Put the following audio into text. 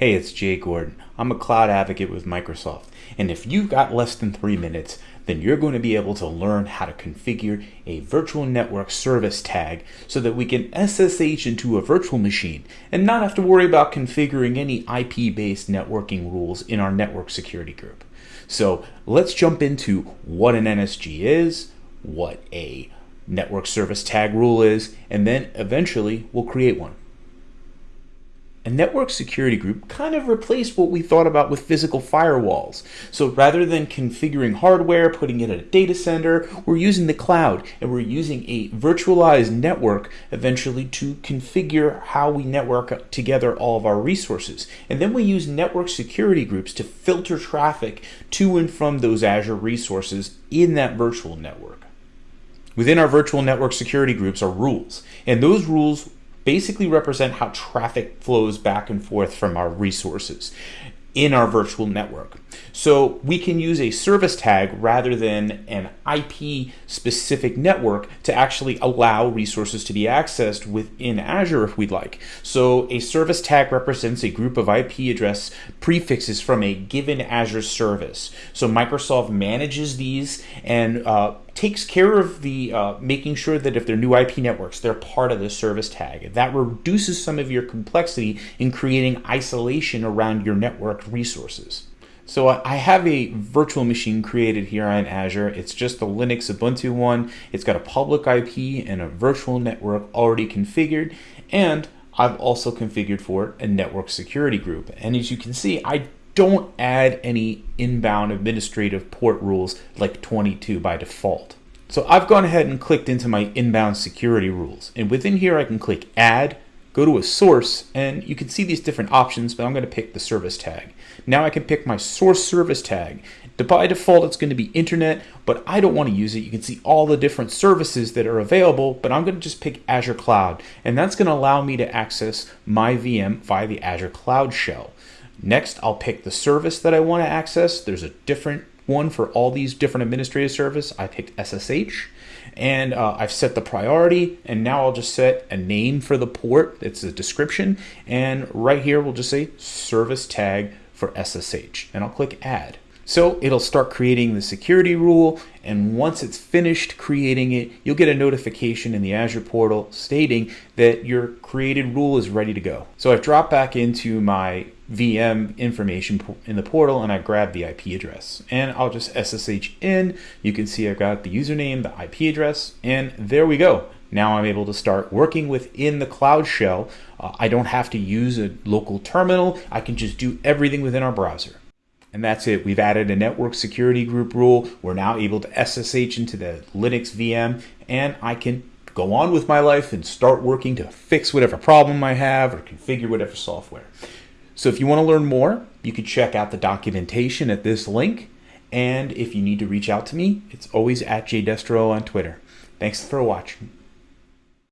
Hey, it's Jay Gordon. I'm a cloud advocate with Microsoft. And if you've got less than three minutes, then you're going to be able to learn how to configure a virtual network service tag so that we can SSH into a virtual machine and not have to worry about configuring any IP based networking rules in our network security group. So let's jump into what an NSG is, what a network service tag rule is, and then eventually we'll create one a network security group kind of replaced what we thought about with physical firewalls. So rather than configuring hardware, putting it at a data center, we're using the cloud and we're using a virtualized network eventually to configure how we network together all of our resources. And then we use network security groups to filter traffic to and from those Azure resources in that virtual network. Within our virtual network security groups are rules, and those rules basically represent how traffic flows back and forth from our resources in our virtual network. So we can use a service tag rather than an IP specific network to actually allow resources to be accessed within Azure if we'd like. So a service tag represents a group of IP address prefixes from a given Azure service. So Microsoft manages these and uh, takes care of the uh, making sure that if they're new IP networks, they're part of the service tag. That reduces some of your complexity in creating isolation around your network resources. So I have a virtual machine created here on Azure. It's just a Linux Ubuntu one. It's got a public IP and a virtual network already configured. And I've also configured for a network security group. And as you can see, I don't add any inbound administrative port rules like 22 by default. So I've gone ahead and clicked into my inbound security rules. And within here, I can click add, go to a source, and you can see these different options, but I'm going to pick the service tag. Now I can pick my source service tag. By default, it's going to be internet, but I don't want to use it. You can see all the different services that are available, but I'm going to just pick Azure Cloud, and that's going to allow me to access my VM via the Azure Cloud Shell. Next, I'll pick the service that I want to access. There's a different one for all these different administrative service. I picked SSH and uh, I've set the priority and now I'll just set a name for the port. It's a description and right here we'll just say service tag for SSH and I'll click add. So it'll start creating the security rule and once it's finished creating it, you'll get a notification in the Azure portal stating that your created rule is ready to go. So I've dropped back into my VM information in the portal and I grab the IP address and I'll just SSH in. You can see I've got the username, the IP address, and there we go. Now I'm able to start working within the Cloud Shell. Uh, I don't have to use a local terminal. I can just do everything within our browser. And that's it. We've added a network security group rule. We're now able to SSH into the Linux VM and I can go on with my life and start working to fix whatever problem I have or configure whatever software. So if you want to learn more, you can check out the documentation at this link. And if you need to reach out to me, it's always at jaydestro on Twitter. Thanks for watching.